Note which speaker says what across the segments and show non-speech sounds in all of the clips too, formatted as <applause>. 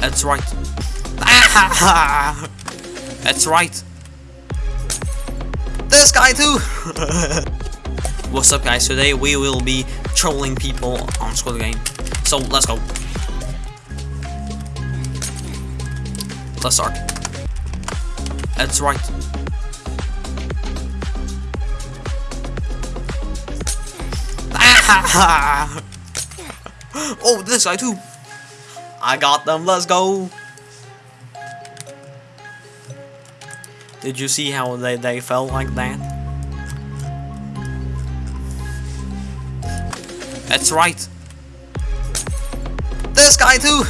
Speaker 1: That's right. <laughs> That's right. This guy too! <laughs> What's up guys, today we will be trolling people on Squid Game. So, let's go. Let's start. That's right. <laughs> oh, this guy too. I got them, let's go. Did you see how they, they fell like that? That's right. This guy too.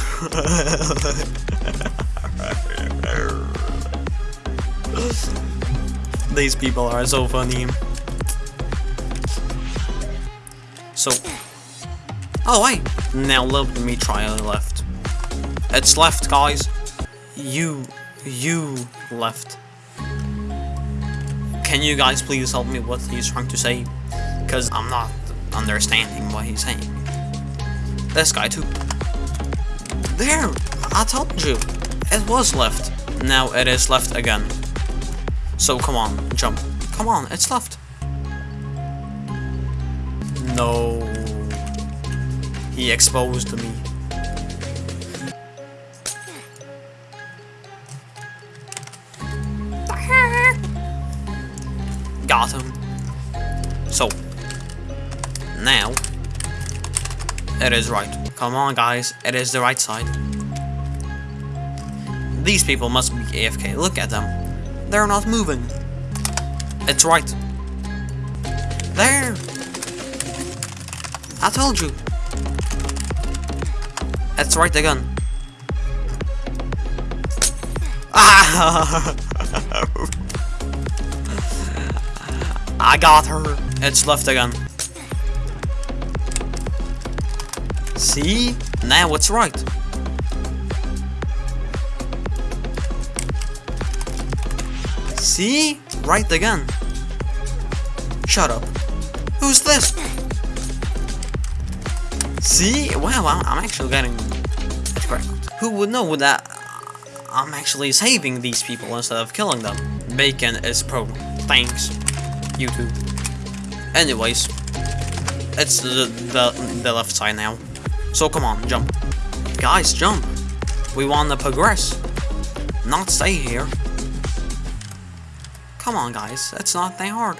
Speaker 1: <laughs> These people are so funny. So, oh wait, now let me try a left. It's left, guys. You, you left. Can you guys please help me what he's trying to say? Because I'm not understanding what he's saying. This guy too. There! I told you! It was left. Now it is left again. So come on, jump. Come on, it's left. No. He exposed me. So, now, it is right. Come on guys, it is the right side. These people must be AFK, look at them. They're not moving. It's right. There! I told you. That's right again. <laughs> Ah! <laughs> I got her. It's left again. See? Now it's right. See? Right again. Shut up. Who's this? See? Wow, I'm actually getting it correct. Who would know that I'm actually saving these people instead of killing them? Bacon is pro. Thanks, YouTube. Anyways, it's the, the, the left side now. So come on, jump. Guys, jump. We want to progress. Not stay here. Come on, guys. It's not that hard.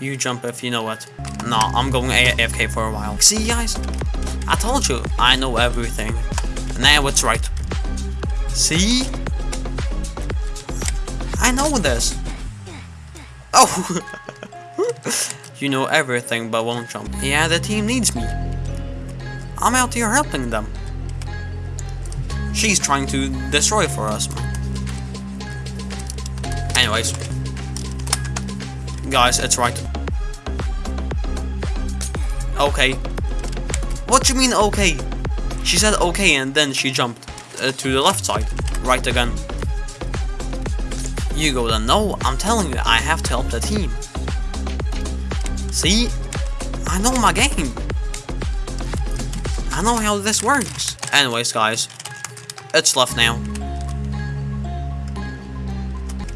Speaker 1: You jump if you know it. No, I'm going AFK for a while. See, guys? I told you, I know everything. Now it's right. See? I know this. Oh! <laughs> you know everything but won't jump. Yeah, the team needs me. I'm out here helping them. She's trying to destroy for us. Anyways. Guys, it's right. Okay. What you mean okay? She said okay and then she jumped uh, to the left side. Right again. You go then. No, I'm telling you, I have to help the team. See? I know my game. I know how this works. Anyways, guys. It's left now.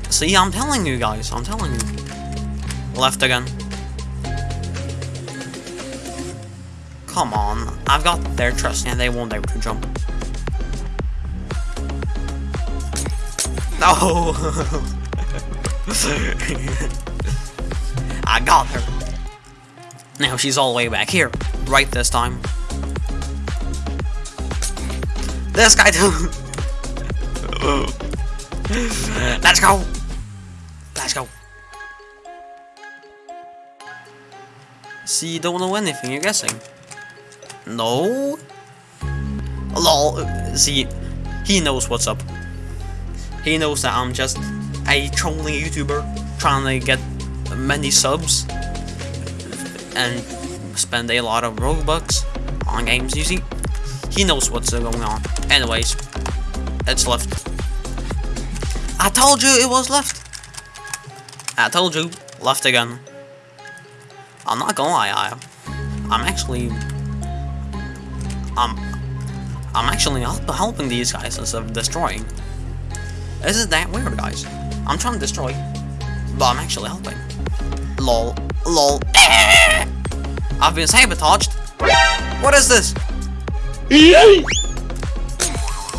Speaker 1: See, I'm telling you guys. I'm telling you. Left again. Come on. I've got their trust and they won't able to jump. No! <laughs> I got her. Now she's all the way back here. Right this time. This guy too. <laughs> Let's go. Let's go. See, you don't know anything, you're guessing. No? Lol. See, he knows what's up. He knows that I'm just a trolling YouTuber trying to get many subs and spend a lot of Robux on games, you see? He knows what's going on. Anyways, it's left. I told you it was left. I told you, left again. I'm not gonna lie, I, I'm actually, I'm, I'm actually helping these guys instead of destroying. Isn't that weird, guys? I'm trying to destroy, but I'm actually helping. Lol, lol. <laughs> I've been sabotaged. What is this?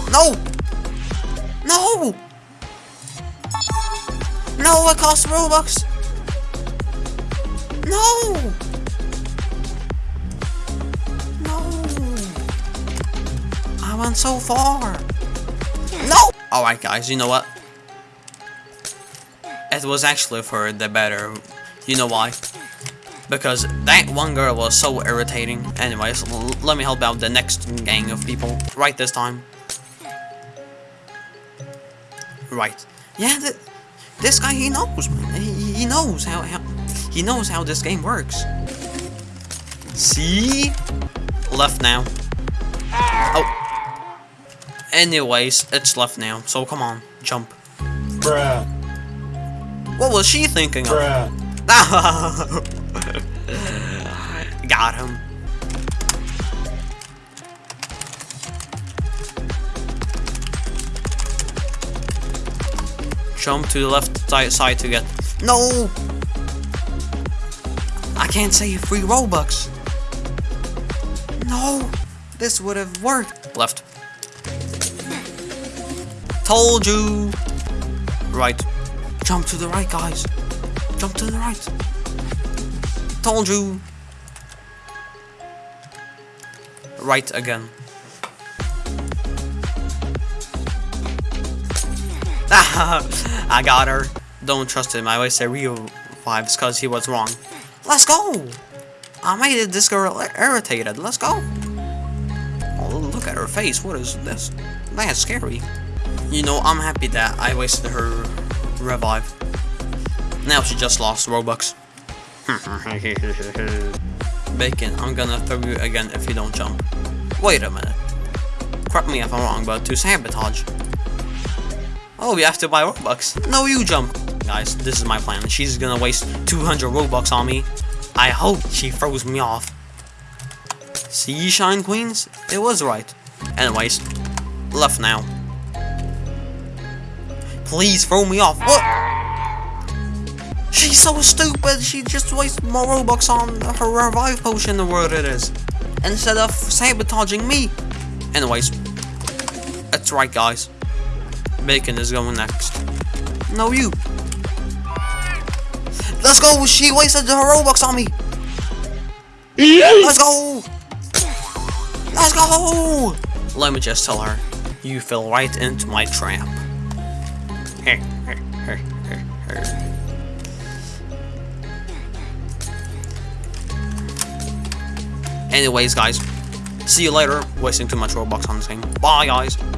Speaker 1: No! No! No, it costs Robux! No! No! I went so far! Oh, Alright guys, you know what? It was actually for the better. You know why? Because that one girl was so irritating. Anyways, let me help out the next gang of people. Right this time. Right. Yeah, th this guy, he knows, man. He, he knows how, how... He knows how this game works. See? Left now. Oh. Anyways, it's left now, so come on, jump.
Speaker 2: Bruh.
Speaker 1: What was she thinking of?
Speaker 2: Bruh. <laughs>
Speaker 1: Got him. Jump to the left side, side to get. No! I can't save free Robux. No! This would have worked. Left. Told you! Right. Jump to the right, guys. Jump to the right. Told you. Right again. <laughs> I got her. Don't trust him. I wasted real vibes because he was wrong. Let's go! I made this girl irritated. Let's go. Oh, look at her face. What is this? That's scary. You know, I'm happy that I wasted her revive. Now she just lost Robux. <laughs> Bacon, I'm gonna throw you again if you don't jump. Wait a minute. Correct me if I'm wrong, but to sabotage. Oh, we have to buy Robux. No, you jump. Guys, this is my plan. She's gonna waste 200 Robux on me. I hope she throws me off. See, Shine Queens? It was right. Anyways, left now. Please throw me off. What? She's so stupid. She just wasted more Robux on her revive potion than what it is. Instead of sabotaging me. Anyways, that's right, guys. Bacon is going next. No, you. Let's go. She wasted her Robux on me. Let's go. Let's go. Let me just tell her. You fell right into my trap. Anyways, guys, see you later. Wasting too much Robux on this game. Bye, guys.